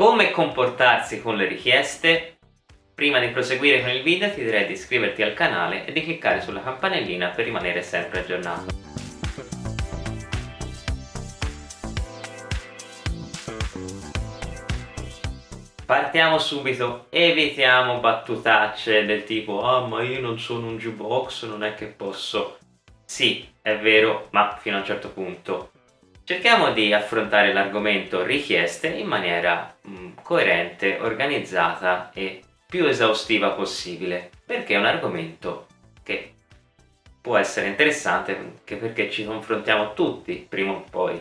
come comportarsi con le richieste, prima di proseguire con il video ti direi di iscriverti al canale e di cliccare sulla campanellina per rimanere sempre aggiornato. Partiamo subito, evitiamo battutacce del tipo ah ma io non sono un jukebox, non è che posso... Sì, è vero, ma fino a un certo punto. Cerchiamo di affrontare l'argomento richieste in maniera mh, mm, coerente, organizzata e più esaustiva possibile, perché è un argomento che può essere interessante anche perché ci confrontiamo tutti, prima o poi,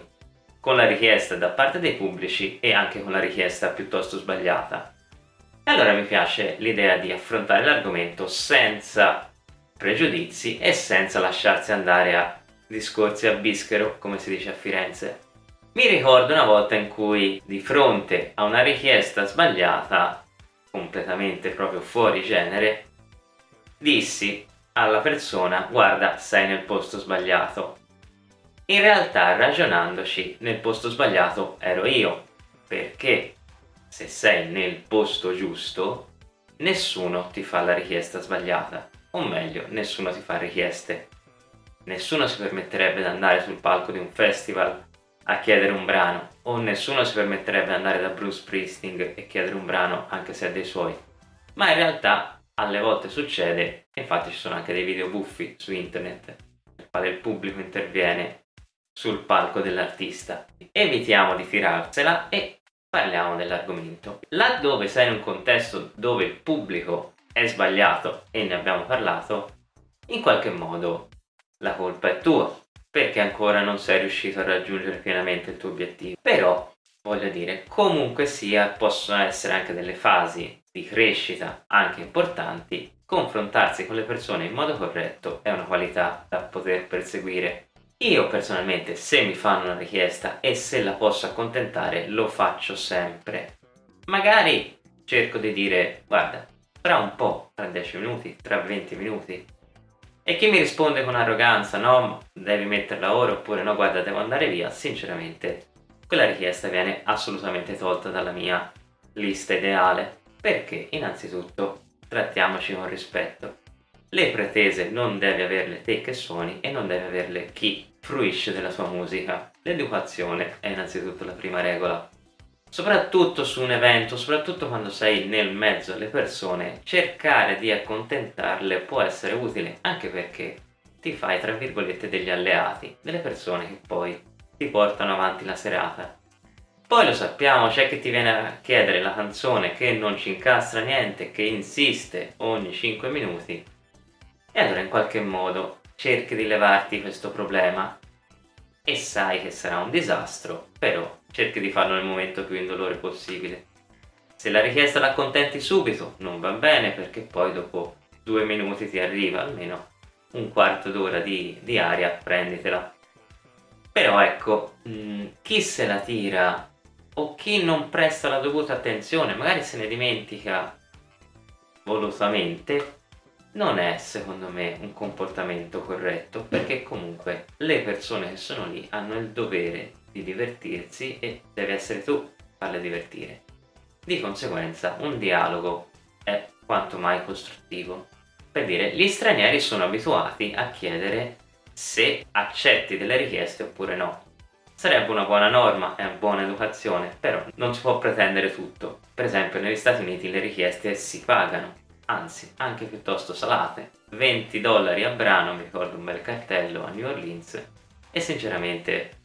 con la richiesta da parte dei pubblici e anche con la richiesta piuttosto sbagliata. E allora mi piace l'idea di affrontare l'argomento senza pregiudizi e senza lasciarsi andare a discorsi a bischero, come si dice a Firenze. Mi ricordo una volta in cui di fronte a una richiesta sbagliata, completamente proprio fuori genere, dissi alla persona guarda sei nel posto sbagliato. In realtà ragionandoci nel posto sbagliato ero io, perché se sei nel posto giusto nessuno ti fa la richiesta sbagliata, o meglio nessuno ti fa richieste nessuno si permetterebbe di andare sul palco di un festival a chiedere un brano o nessuno si permetterebbe di andare da Bruce Springsteen e chiedere un brano anche se è dei suoi. Ma in realtà alle volte succede infatti ci sono anche dei video buffi su internet nel quale il pubblico interviene sul palco dell'artista. Evitiamo di tirarsela e parliamo dell'argomento. Laddove sei in un contesto dove il pubblico è sbagliato e ne abbiamo parlato in qualche modo la colpa è tua perché ancora non sei riuscito a raggiungere pienamente il tuo obiettivo. Però voglio dire comunque sia possono essere anche delle fasi di crescita anche importanti. Confrontarsi con le persone in modo corretto è una qualità da poter perseguire. Io personalmente se mi fanno una richiesta e se la posso accontentare lo faccio sempre. Magari cerco di dire guarda tra un po', tra 10 minuti, tra 20 minuti e chi mi risponde con arroganza, no, devi metterla ora oppure no, guarda, devo andare via, sinceramente quella richiesta viene assolutamente tolta dalla mia lista ideale. Perché? Innanzitutto trattiamoci con rispetto. Le pretese non devi averle te che suoni e non devi averle chi fruisce della tua musica. L'educazione è innanzitutto la prima regola soprattutto su un evento, soprattutto quando sei nel mezzo alle persone, cercare di accontentarle può essere utile, anche perché ti fai tra virgolette degli alleati, delle persone che poi ti portano avanti la serata. Poi lo sappiamo, c'è chi ti viene a chiedere la canzone che non ci incastra niente, che insiste ogni 5 minuti, e allora in qualche modo cerchi di levarti questo problema e sai che sarà un disastro, però cerchi di farlo nel momento più indolore possibile. Se la richiesta la accontenti subito non va bene perché poi dopo due minuti ti arriva almeno un quarto d'ora di, di aria, prenditela. Però ecco, mh, mm, chi se la tira o chi non presta la dovuta attenzione, magari se ne dimentica volutamente, non è secondo me un comportamento corretto perché comunque le persone che sono lì hanno il dovere di divertirsi e devi essere tu a farle divertire. Di conseguenza un dialogo è quanto mai costruttivo. Per dire, gli stranieri sono abituati a chiedere se accetti delle richieste oppure no. Sarebbe una buona norma e una buona educazione, però non si può pretendere tutto. Per esempio negli Stati Uniti le richieste si pagano, anzi anche piuttosto salate. 20 dollari a brano, mi ricordo un bel cartello a New Orleans, e sinceramente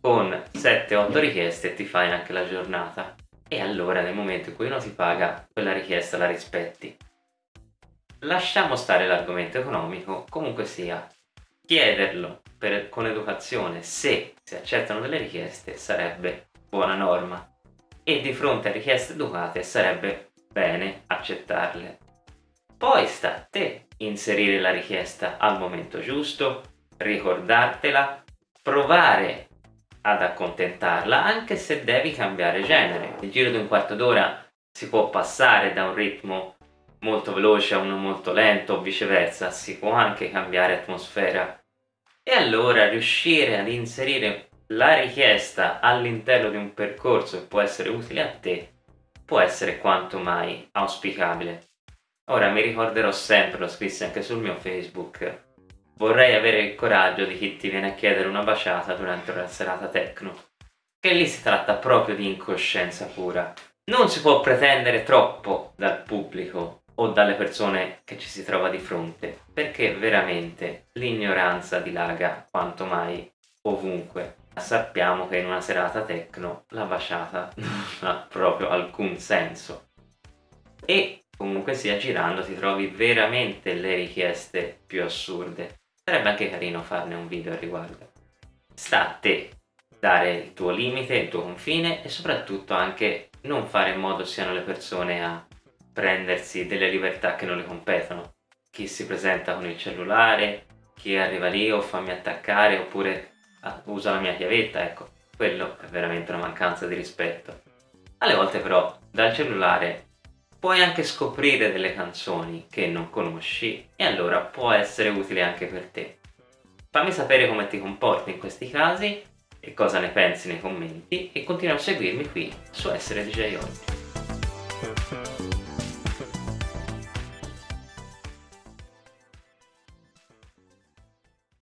con 7-8 richieste ti fai anche la giornata. E allora nel momento in cui uno ti paga quella richiesta la rispetti. Lasciamo stare l'argomento economico comunque sia chiederlo per, con educazione se si accettano delle richieste sarebbe buona norma. E di fronte a richieste educate sarebbe bene accettarle poi sta a te inserire la richiesta al momento giusto ricordartela provare ad accontentarla anche se devi cambiare genere. Nel giro di un quarto d'ora si può passare da un ritmo molto veloce a uno molto lento o viceversa, si può anche cambiare atmosfera. E allora riuscire ad inserire la richiesta all'interno di un percorso che può essere utile a te può essere quanto mai auspicabile. Ora mi ricorderò sempre, l'ho scritto anche sul mio Facebook, vorrei avere il coraggio di chi ti viene a chiedere una baciata durante una serata techno, che lì si tratta proprio di incoscienza pura. Non si può pretendere troppo dal pubblico o dalle persone che ci si trova di fronte, perché veramente l'ignoranza dilaga quanto mai ovunque. Sappiamo che in una serata techno la baciata non ha proprio alcun senso. E comunque sia girando ti trovi veramente le richieste più assurde. Sarebbe anche carino farne un video al riguardo. Sta a te dare il tuo limite, il tuo confine e soprattutto anche non fare in modo siano le persone a prendersi delle libertà che non le competono. Chi si presenta con il cellulare, chi arriva lì o fammi attaccare oppure ah, usa la mia chiavetta, ecco, quello è veramente una mancanza di rispetto. Alle volte però dal cellulare puoi anche scoprire delle canzoni che non conosci e allora può essere utile anche per te. Fammi sapere come ti comporti in questi casi e cosa ne pensi nei commenti e continua a seguirmi qui su Essere DJ Oggi.